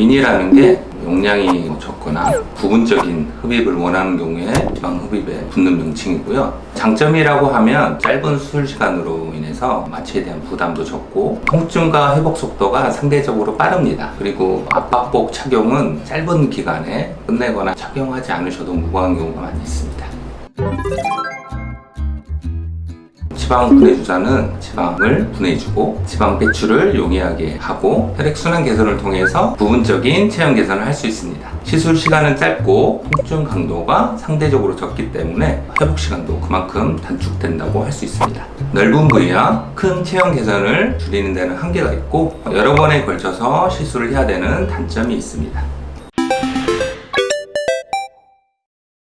미니라는 게 용량이 적거나 부분적인 흡입을 원하는 경우에 지방 흡입에 붙는 명칭이고요. 장점이라고 하면 짧은 수술 시간으로 인해서 마취에 대한 부담도 적고 통증과 회복 속도가 상대적으로 빠릅니다. 그리고 압박복 착용은 짧은 기간에 끝내거나 착용하지 않으셔도 무방한 경우가 많이 있습니다. 지방 분해 주사는 지방을 분해주고 지방 배출을 용이하게 하고 혈액순환 개선을 통해서 부분적인 체형 개선을 할 수 있습니다. 시술 시간은 짧고 통증 강도가 상대적으로 적기 때문에 회복 시간도 그만큼 단축된다고 할 수 있습니다. 넓은 부위와 큰 체형 개선을 줄이는 데는 한계가 있고 여러 번에 걸쳐서 시술을 해야 되는 단점이 있습니다.